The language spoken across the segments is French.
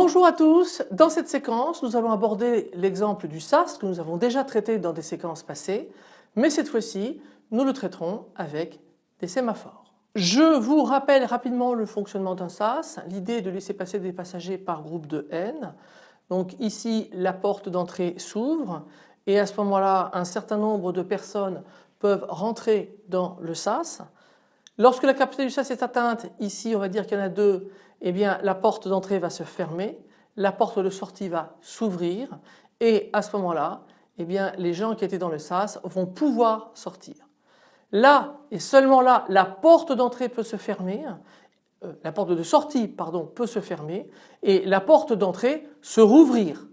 Bonjour à tous, dans cette séquence nous allons aborder l'exemple du SAS que nous avons déjà traité dans des séquences passées mais cette fois-ci nous le traiterons avec des sémaphores. Je vous rappelle rapidement le fonctionnement d'un SAS, l'idée est de laisser passer des passagers par groupe de N. Donc ici la porte d'entrée s'ouvre et à ce moment-là un certain nombre de personnes peuvent rentrer dans le SAS. Lorsque la capacité du SAS est atteinte, ici on va dire qu'il y en a deux, eh bien la porte d'entrée va se fermer, la porte de sortie va s'ouvrir et à ce moment-là, eh bien les gens qui étaient dans le SAS vont pouvoir sortir. Là et seulement là, la porte d'entrée peut se fermer, euh, la porte de sortie pardon peut se fermer et la porte d'entrée se rouvrir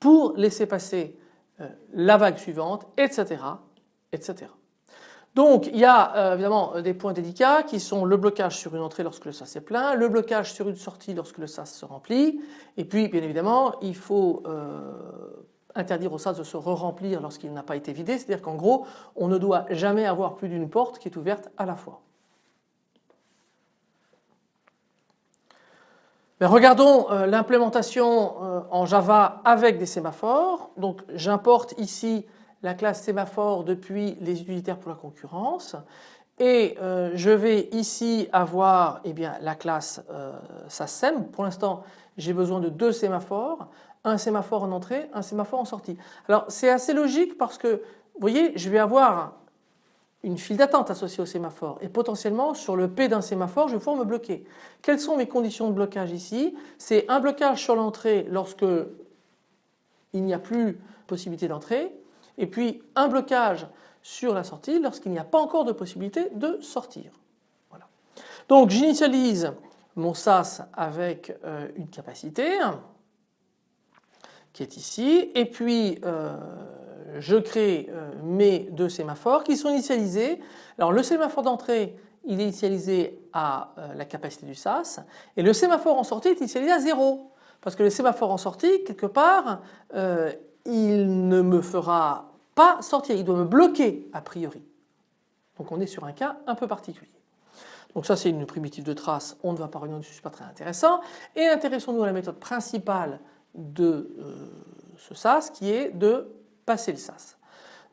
pour laisser passer euh, la vague suivante, etc. etc. Donc il y a euh, évidemment des points délicats qui sont le blocage sur une entrée lorsque le sas est plein, le blocage sur une sortie lorsque le sas se remplit et puis bien évidemment il faut euh, interdire au sas de se re-remplir lorsqu'il n'a pas été vidé, c'est-à-dire qu'en gros on ne doit jamais avoir plus d'une porte qui est ouverte à la fois. Mais regardons euh, l'implémentation en Java avec des sémaphores. Donc j'importe ici la classe sémaphore depuis les utilitaires pour la concurrence et euh, je vais ici avoir eh bien, la classe euh. Pour l'instant j'ai besoin de deux sémaphores, un sémaphore en entrée, un sémaphore en sortie. Alors c'est assez logique parce que vous voyez je vais avoir une file d'attente associée au sémaphore et potentiellement sur le P d'un sémaphore je vais pouvoir me bloquer. Quelles sont mes conditions de blocage ici? C'est un blocage sur l'entrée lorsque il n'y a plus possibilité d'entrée et puis un blocage sur la sortie lorsqu'il n'y a pas encore de possibilité de sortir. Voilà. Donc j'initialise mon SAS avec euh, une capacité qui est ici et puis euh, je crée euh, mes deux sémaphores qui sont initialisés. Alors le sémaphore d'entrée il est initialisé à la capacité du SAS et le sémaphore en sortie est initialisé à 0 parce que le sémaphore en sortie quelque part il ne me fera pas sortir, il doit me bloquer a priori. Donc on est sur un cas un peu particulier. Donc ça c'est une primitive de trace, on ne va pas revenir dessus, n'est pas très intéressant. Et intéressons-nous à la méthode principale de euh, ce SAS qui est de passer le SAS.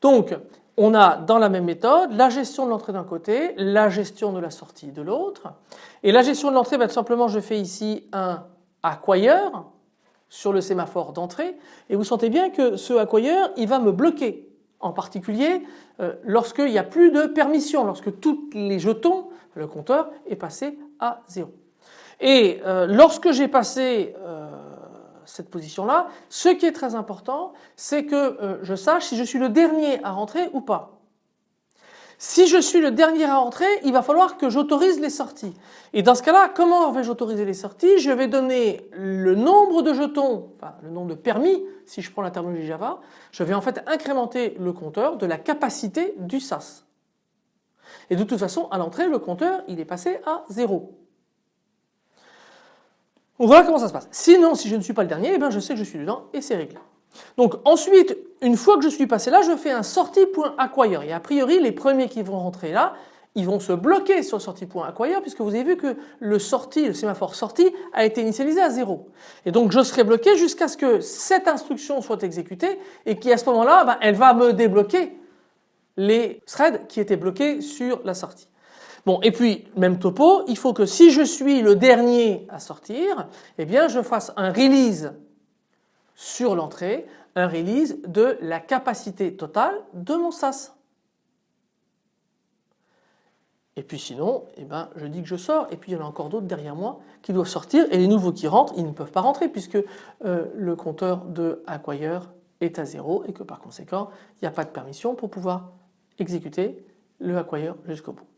Donc on a dans la même méthode la gestion de l'entrée d'un côté, la gestion de la sortie de l'autre. Et la gestion de l'entrée, ben, tout simplement je fais ici un acquire sur le sémaphore d'entrée et vous sentez bien que ce acquire il va me bloquer en particulier euh, lorsqu'il n'y a plus de permission, lorsque tous les jetons, le compteur est passé à zéro. Et euh, lorsque j'ai passé euh, cette position là, ce qui est très important c'est que je sache si je suis le dernier à rentrer ou pas. Si je suis le dernier à entrer, il va falloir que j'autorise les sorties. Et dans ce cas-là, comment vais-je autoriser les sorties? Je vais donner le nombre de jetons, enfin le nombre de permis, si je prends la terminologie Java, je vais en fait incrémenter le compteur de la capacité du SAS. Et de toute façon, à l'entrée, le compteur, il est passé à 0. Voilà comment ça se passe. Sinon, si je ne suis pas le dernier, eh bien je sais que je suis dedans et c'est réglé. Donc ensuite, une fois que je suis passé là, je fais un sortie.acquire et a priori les premiers qui vont rentrer là, ils vont se bloquer sur sortie.acquire puisque vous avez vu que le sortie, le sémaphore sortie a été initialisé à 0. Et donc je serai bloqué jusqu'à ce que cette instruction soit exécutée et qui à ce moment-là, ben, elle va me débloquer les threads qui étaient bloqués sur la sortie. Bon et puis même topo, il faut que si je suis le dernier à sortir, eh bien je fasse un release sur l'entrée un release de la capacité totale de mon SAS. Et puis sinon, eh ben, je dis que je sors et puis il y en a encore d'autres derrière moi qui doivent sortir et les nouveaux qui rentrent, ils ne peuvent pas rentrer puisque euh, le compteur de acquire est à zéro et que par conséquent, il n'y a pas de permission pour pouvoir exécuter le acquire jusqu'au bout.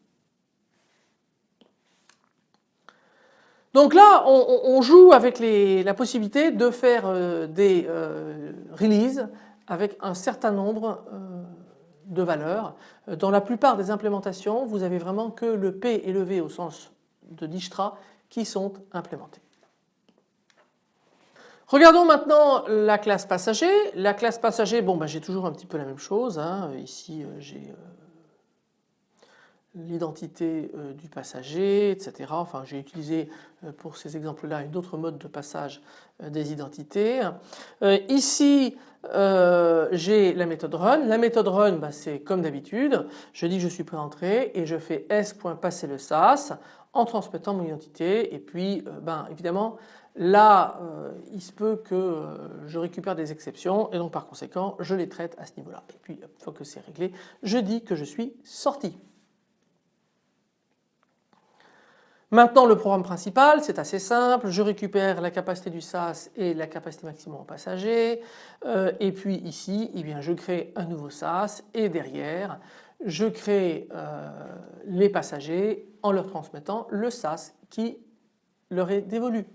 Donc là, on, joue avec la possibilité de faire euh, des euh, releases avec un certain nombre euh, de valeurs. Dans la plupart des implémentations, vous avez vraiment que le P et le V au sens de Dijkstra qui sont implémentés. Regardons maintenant la classe passager. La classe passager, bon, bah, j'ai toujours un petit peu la même chose. Hein. Ici, j'ai l'identité euh, du passager, etc. Enfin, j'ai utilisé euh, pour ces exemples-là une autre mode de passage euh, des identités. ici, j'ai la méthode run. La méthode run, bah, c'est comme d'habitude. Je dis que je suis prêt à entrer et je fais s.passer le sas en transmettant mon identité. Et puis, ben, évidemment, là, il se peut que je récupère des exceptions et donc par conséquent, je les traite à ce niveau-là. Et puis, une fois que c'est réglé, je dis que je suis sorti. Maintenant le programme principal c'est assez simple, je récupère la capacité du SAS et la capacité maximum en passager euh, et puis ici eh bien, je crée un nouveau SAS et derrière je crée euh, les passagers en leur transmettant le SAS qui leur est dévolu.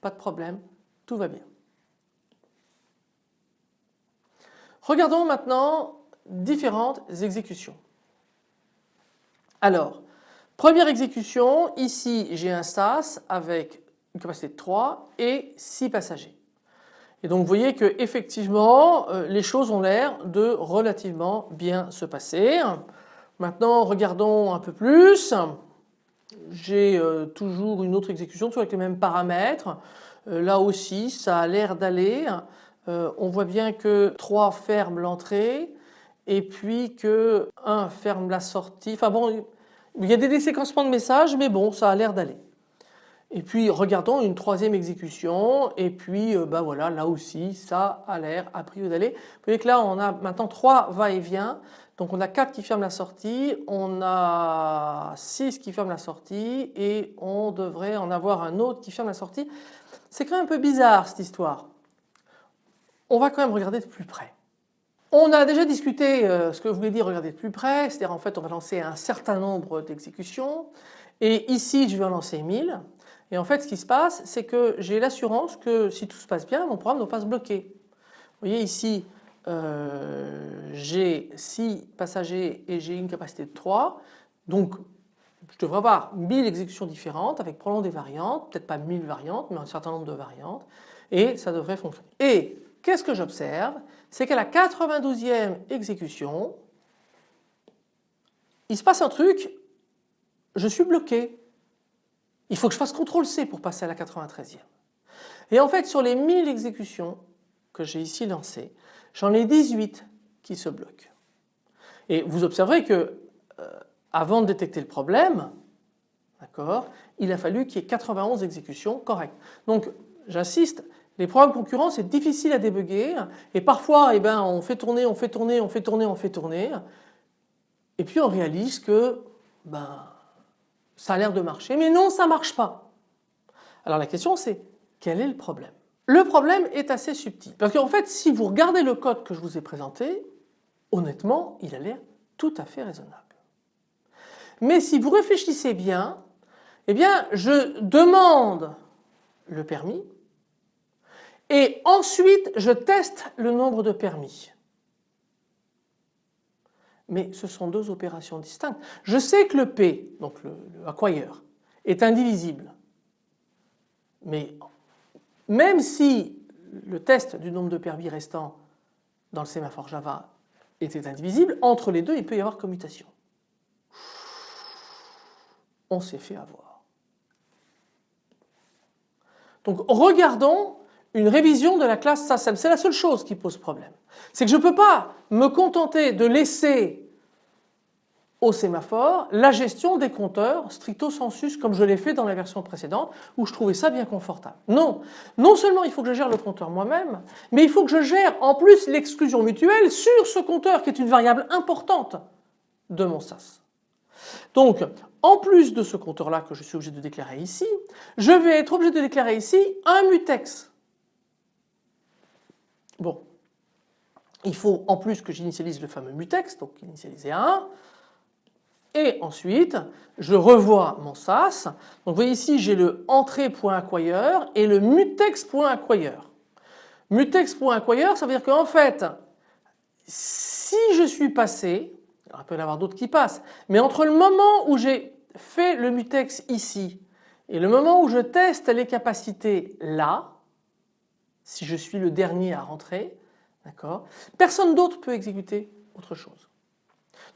Pas de problème, tout va bien. Regardons maintenant différentes exécutions. Alors Première exécution, ici j'ai un SAS avec une capacité de 3 et 6 passagers. Et donc vous voyez que effectivement euh, les choses ont l'air de relativement bien se passer. Maintenant regardons un peu plus. J'ai euh, toujours une autre exécution toujours avec les mêmes paramètres. Euh, là aussi ça a l'air d'aller. on voit bien que 3 ferme l'entrée et puis que 1 ferme la sortie. Enfin bon il y a des déséquencements de messages mais bon ça a l'air d'aller. Et puis regardons une troisième exécution et puis euh, bah voilà là aussi ça a l'air a priori d'aller. Vous voyez que là on a maintenant trois va-et-vient donc on a 4 qui ferment la sortie, on a 6 qui ferment la sortie et on devrait en avoir un autre qui ferme la sortie. C'est quand même un peu bizarre cette histoire. On va quand même regarder de plus près. On a déjà discuté euh, ce que voulait dire regarder de plus près, c'est-à-dire en fait on va lancer un certain nombre d'exécutions et ici je vais en lancer 1000 et en fait ce qui se passe c'est que j'ai l'assurance que si tout se passe bien mon programme ne va pas se bloquer. Vous voyez ici euh, j'ai 6 passagers et j'ai une capacité de 3 donc je devrais avoir 1000 exécutions différentes avec probablement des variantes, peut-être pas 1000 variantes mais un certain nombre de variantes et ça devrait fonctionner. Et qu'est-ce que j'observe? C'est qu'à la 92e exécution, il se passe un truc, je suis bloqué. Il faut que je fasse CTRL C pour passer à la 93e. Et en fait sur les 1000 exécutions que j'ai ici lancées, j'en ai 18 qui se bloquent. Et vous observerez que euh, avant de détecter le problème, d'accord, il a fallu qu'il y ait 91 exécutions correctes. Donc j'insiste, les programmes concurrents c'est difficile à débugger. Et parfois eh ben, on fait tourner, on fait tourner, on fait tourner, on fait tourner. Et puis on réalise que ben, ça a l'air de marcher. Mais non ça ne marche pas. Alors la question c'est quel est le problème? Le problème est assez subtil. Parce qu'en fait si vous regardez le code que je vous ai présenté honnêtement il a l'air tout à fait raisonnable. Mais si vous réfléchissez bien eh bien je demande le permis et ensuite je teste le nombre de permis. Mais ce sont deux opérations distinctes. Je sais que le P, donc le, acquire, est indivisible. Mais même si le test du nombre de permis restant dans le sémaphore Java était indivisible, entre les deux il peut y avoir commutation. On s'est fait avoir. Donc regardons une révision de la classe SASM. C'est la seule chose qui pose problème. C'est que je ne peux pas me contenter de laisser au sémaphore la gestion des compteurs stricto sensus comme je l'ai fait dans la version précédente où je trouvais ça bien confortable. Non, non seulement il faut que je gère le compteur moi-même, mais il faut que je gère en plus l'exclusion mutuelle sur ce compteur qui est une variable importante de mon SAS. Donc en plus de ce compteur là que je suis obligé de déclarer ici, je vais être obligé de déclarer ici un mutex Bon, il faut en plus que j'initialise le fameux mutex, donc initialiser à 1. Et ensuite, je revois mon SAS. Donc vous voyez ici, j'ai le entrée.acquire et le mutex.acquire. Mutex.acquire, ça veut dire qu'en fait, si je suis passé, il peut y en avoir d'autres qui passent, mais entre le moment où j'ai fait le mutex ici et le moment où je teste les capacités là, si je suis le dernier à rentrer, d'accord Personne d'autre peut exécuter autre chose.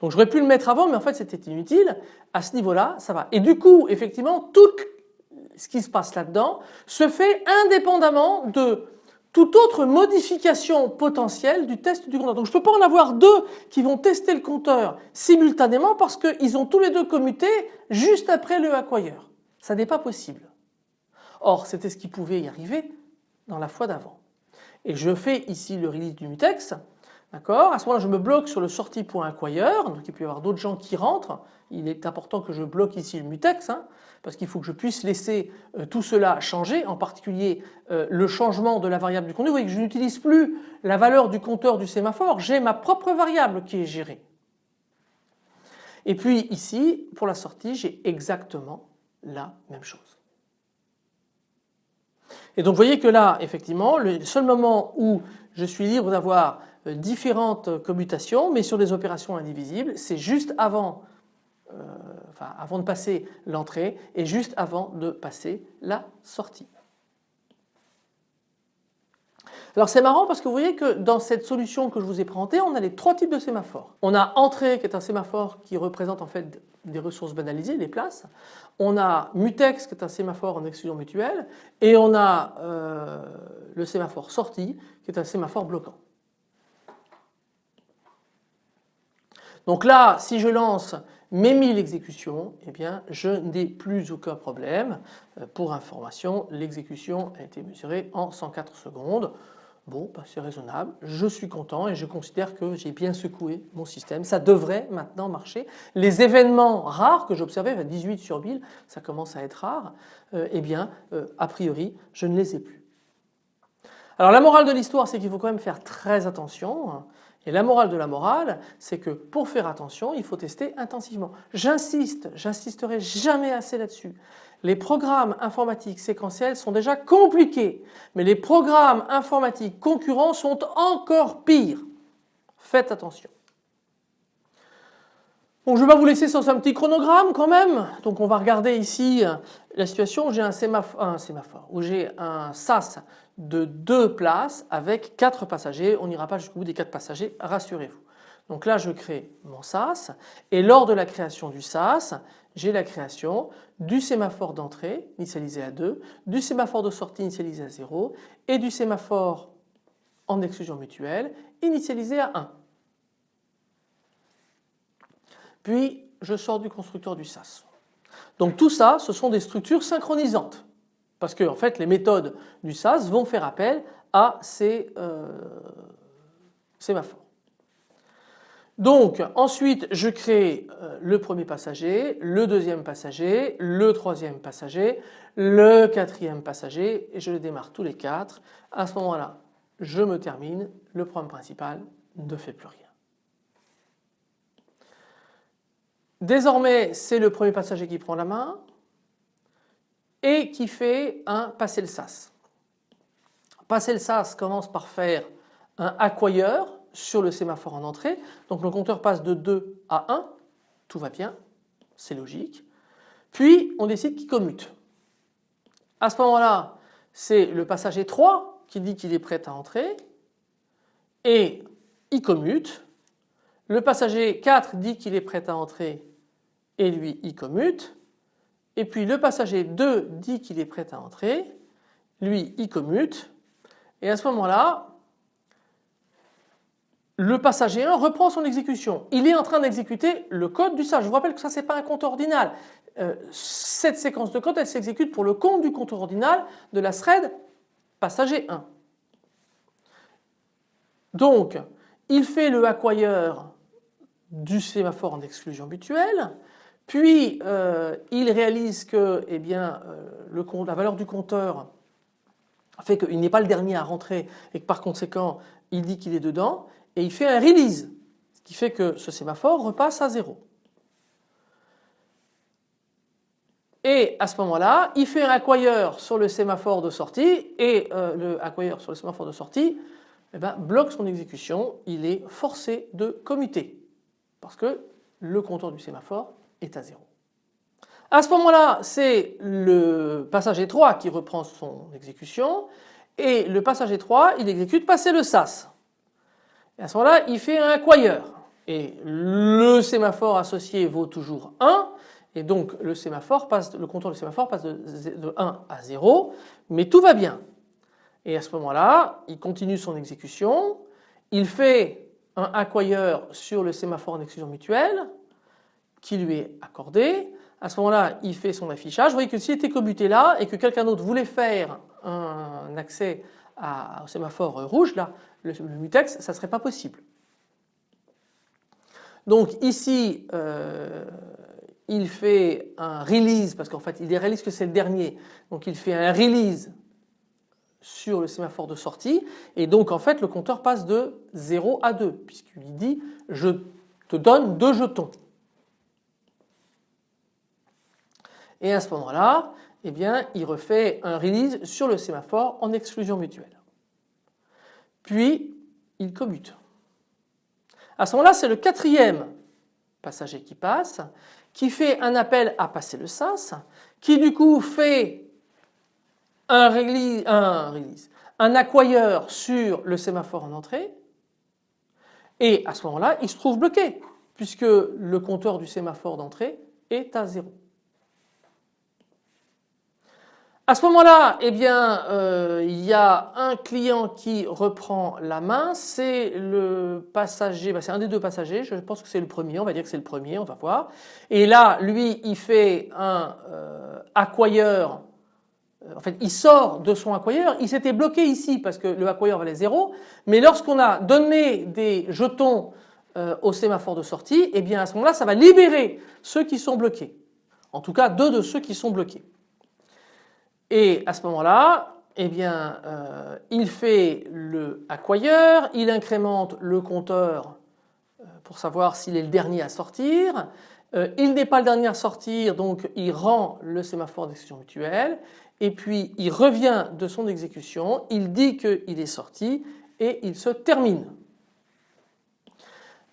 Donc j'aurais pu le mettre avant mais en fait c'était inutile. À ce niveau-là ça va. Et du coup effectivement tout ce qui se passe là-dedans se fait indépendamment de toute autre modification potentielle du test du compteur. Donc je ne peux pas en avoir deux qui vont tester le compteur simultanément parce qu'ils ont tous les deux commuté juste après le acquire. Ça n'est pas possible. Or c'était ce qui pouvait y arriver dans la fois d'avant. Et je fais ici le release du mutex. D'accord? À ce moment-là je me bloque sur le sortie.acquire. Donc il peut y avoir d'autres gens qui rentrent. Il est important que je bloque ici le mutex. Hein parce qu'il faut que je puisse laisser euh, tout cela changer, en particulier euh, le changement de la variable du contenu. Vous voyez que je n'utilise plus la valeur du compteur du sémaphore, j'ai ma propre variable qui est gérée. Et puis ici, pour la sortie, j'ai exactement la même chose. Et donc vous voyez que là, effectivement, le seul moment où je suis libre d'avoir euh, différentes commutations, mais sur des opérations indivisibles, c'est juste avant euh, avant de passer l'entrée et juste avant de passer la sortie. Alors c'est marrant parce que vous voyez que dans cette solution que je vous ai présentée, on a les trois types de sémaphores. On a entrée qui est un sémaphore qui représente en fait des ressources banalisées, des places. On a mutex qui est un sémaphore en exclusion mutuelle et on a euh, le sémaphore sortie qui est un sémaphore bloquant. Donc là si je lance mes 1000 exécutions, eh bien je n'ai plus aucun problème. Euh, pour information, l'exécution a été mesurée en 104 secondes. Bon, bah, c'est raisonnable, je suis content et je considère que j'ai bien secoué mon système. Ça devrait maintenant marcher. Les événements rares que j'observais, 18 sur 1000, ça commence à être rare, euh, eh bien euh, a priori je ne les ai plus. Alors la morale de l'histoire c'est qu'il faut quand même faire très attention. Et la morale de la morale, c'est que pour faire attention, il faut tester intensivement. J'insiste, j'insisterai jamais assez là-dessus. Les programmes informatiques séquentiels sont déjà compliqués, mais les programmes informatiques concurrents sont encore pires. Faites attention. Bon, je vais pas vous laisser sans un petit chronogramme quand même. Donc on va regarder ici la situation où j'ai un sémaphore, j'ai un SAS de deux places avec quatre passagers. On n'ira pas jusqu'au bout des quatre passagers, rassurez-vous. Donc là je crée mon SAS et lors de la création du SAS, j'ai la création du sémaphore d'entrée initialisé à 2, du sémaphore de sortie initialisé à 0 et du sémaphore en exclusion mutuelle initialisé à 1. Puis je sors du constructeur du SAS. Donc tout ça ce sont des structures synchronisantes. Parce que fait les méthodes du SAS vont faire appel à ces euh, sémaphores. Donc ensuite je crée euh, le premier passager, le deuxième passager, le troisième passager, le quatrième passager et je les démarre tous les quatre. À ce moment-là je me termine, le programme principal ne fait plus rien. Désormais c'est le premier passager qui prend la main, et qui fait un passer le sas. Passer le sas commence par faire un acquire sur le sémaphore en entrée. Donc le compteur passe de 2 à 1, tout va bien, c'est logique. Puis on décide qu'il commute. À ce moment-là, c'est le passager 3 qui dit qu'il est prêt à entrer et il commute. Le passager 4 dit qu'il est prêt à entrer et lui il commute et puis le passager 2 dit qu'il est prêt à entrer, lui il commute et à ce moment-là le passager 1 reprend son exécution. Il est en train d'exécuter le code du SAS. Je vous rappelle que ça c'est pas un compte ordinal. Euh, cette séquence de code elle s'exécute pour le compte du compte ordinal de la thread passager 1. Donc il fait le acquire du sémaphore en exclusion mutuelle puis euh, il réalise que eh bien, euh, la valeur du compteur fait qu'il n'est pas le dernier à rentrer et que par conséquent il dit qu'il est dedans et il fait un release ce qui fait que ce sémaphore repasse à zéro. Et à ce moment-là, il fait un acquire sur le sémaphore de sortie et euh, le acquire sur le sémaphore de sortie eh ben, bloque son exécution, il est forcé de commuter parce que le compteur du sémaphore est à 0. À ce moment-là, c'est le passager 3 qui reprend son exécution et le passager 3 il exécute passer le SAS. Et à ce moment-là, il fait un acquire. Et le sémaphore associé vaut toujours 1 et donc le sémaphore passe, le compteur du sémaphore passe de 1 à 0 mais tout va bien. Et à ce moment-là il continue son exécution, il fait un acquire sur le sémaphore en exclusion mutuelle qui lui est accordé. À ce moment-là il fait son affichage. Vous voyez que s'il était commuté là et que quelqu'un d'autre voulait faire un accès au sémaphore rouge là, le, mutex, ça ne serait pas possible. Donc ici euh, il fait un release parce qu'en fait il réalise que c'est le dernier donc il fait un release sur le sémaphore de sortie et donc en fait le compteur passe de 0 à 2 puisqu'il dit je te donne deux jetons. Et à ce moment-là eh bien il refait un release sur le sémaphore en exclusion mutuelle. Puis il commute. À ce moment-là c'est le quatrième passager qui passe qui fait un appel à passer le sas, qui du coup fait un, release, un, sur le sémaphore en entrée et à ce moment-là il se trouve bloqué puisque le compteur du sémaphore d'entrée est à zéro. À ce moment-là, eh bien, euh, il y a un client qui reprend la main, c'est le passager, bah, c'est un des deux passagers, je pense que c'est le premier, on va dire que c'est le premier, on va voir. Et là, lui, il fait un euh, acquire, euh, en fait, il sort de son acquire, il s'était bloqué ici parce que le acquire valait 0, mais lorsqu'on a donné des jetons euh, au sémaphore de sortie, eh bien à ce moment-là, ça va libérer ceux qui sont bloqués. En tout cas, deux de ceux qui sont bloqués. Et à ce moment-là, eh bien, euh, il fait le acquire, il incrémente le compteur euh, pour savoir s'il est le dernier à sortir. Euh, il n'est pas le dernier à sortir, donc il rend le sémaphore d'exécution mutuelle. Et puis il revient de son exécution, il dit qu'il est sorti et il se termine.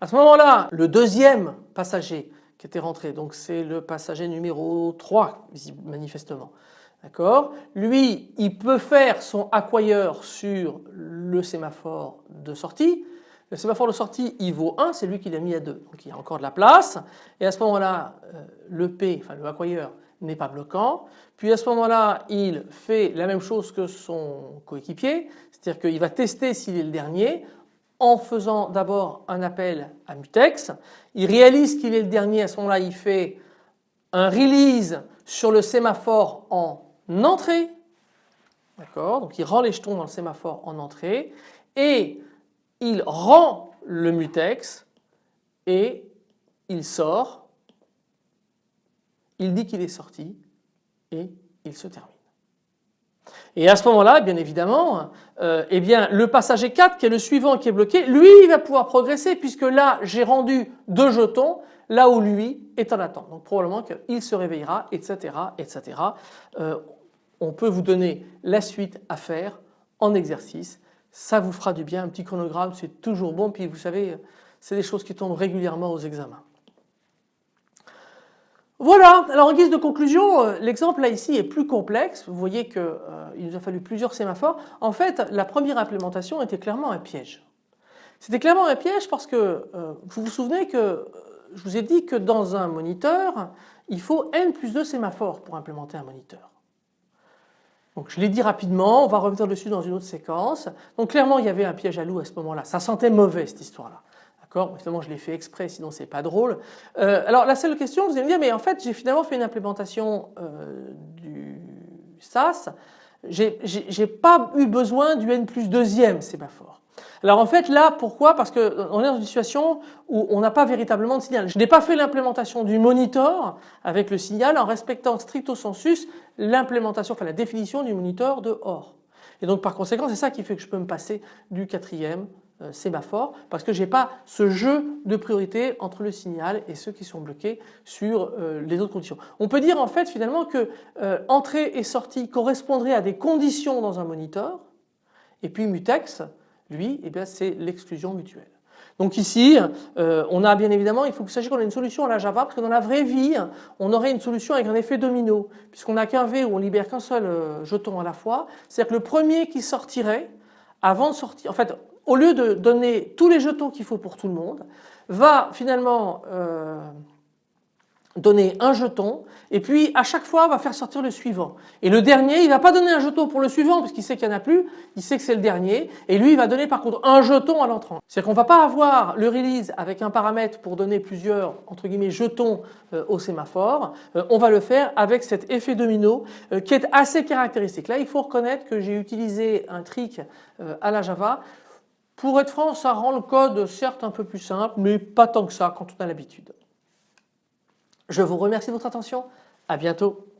À ce moment-là, le deuxième passager qui était rentré, donc c'est le passager numéro 3 manifestement, D'accord? Lui, il peut faire son acquire sur le sémaphore de sortie. Le sémaphore de sortie, il vaut 1, c'est lui qui l'a mis à 2. Donc il y a encore de la place. Et à ce moment-là, euh, le P, enfin le acquire, n'est pas bloquant. Puis à ce moment-là, il fait la même chose que son coéquipier, c'est-à-dire qu'il va tester s'il est le dernier en faisant d'abord un appel à mutex. Il réalise qu'il est le dernier, à ce moment-là, il fait un release sur le sémaphore en entrée, d'accord, donc il rend les jetons dans le sémaphore en entrée et il rend le mutex et il sort, il dit qu'il est sorti et il se termine. Et à ce moment-là, bien évidemment, euh, eh bien, le passager 4 qui est le suivant qui est bloqué, lui il va pouvoir progresser puisque là j'ai rendu deux jetons là où lui est en attente. Donc probablement qu'il se réveillera, etc. etc. Euh, on peut vous donner la suite à faire en exercice. Ça vous fera du bien, un petit chronogramme c'est toujours bon puis vous savez c'est des choses qui tombent régulièrement aux examens. Voilà, alors en guise de conclusion, euh, l'exemple là ici est plus complexe. Vous voyez qu'il euh, nous a fallu plusieurs sémaphores. En fait, la première implémentation était clairement un piège. C'était clairement un piège parce que euh, vous vous souvenez que je vous ai dit que dans un moniteur, il faut n plus 2 sémaphores pour implémenter un moniteur. Donc je l'ai dit rapidement, on va revenir dessus dans une autre séquence. Donc clairement il y avait un piège à loup à ce moment-là, ça sentait mauvais cette histoire-là. D'accord Évidemment je l'ai fait exprès sinon c'est pas drôle. Euh, alors la seule question, vous allez me dire mais en fait j'ai finalement fait une implémentation euh, du SAS, j'ai pas eu besoin du N plus deuxième sémaphore. Alors en fait là pourquoi? Parce qu'on est dans une situation où on n'a pas véritablement de signal. Je n'ai pas fait l'implémentation du monitor avec le signal en respectant stricto sensus l'implémentation, enfin la définition du monitor de OR. Et donc par conséquent c'est ça qui fait que je peux me passer du quatrième sémaphore parce que je n'ai pas ce jeu de priorité entre le signal et ceux qui sont bloqués sur euh, les autres conditions. On peut dire en fait finalement que euh, entrée et sortie correspondraient à des conditions dans un monitor et puis mutex lui eh c'est l'exclusion mutuelle. Donc ici, euh, on a bien évidemment, il faut que vous sachiez qu'on a une solution à la Java parce que dans la vraie vie, on aurait une solution avec un effet domino puisqu'on n'a qu'un V où on libère qu'un seul euh, jeton à la fois. C'est-à-dire que le premier qui sortirait, avant de sortir, en fait, au lieu de donner tous les jetons qu'il faut pour tout le monde, va finalement euh, donner un jeton et puis à chaque fois va faire sortir le suivant. Et le dernier, il va pas donner un jeton pour le suivant parce qu'il sait qu'il n'y en a plus, il sait que c'est le dernier et lui il va donner par contre un jeton à l'entrant. C'est-à-dire qu'on va pas avoir le release avec un paramètre pour donner plusieurs entre guillemets jetons euh, au sémaphore, euh, on va le faire avec cet effet domino qui est assez caractéristique. Là il faut reconnaître que j'ai utilisé un trick à la Java pour être franc, ça rend le code certes un peu plus simple, mais pas tant que ça quand on a l'habitude. Je vous remercie de votre attention. À bientôt.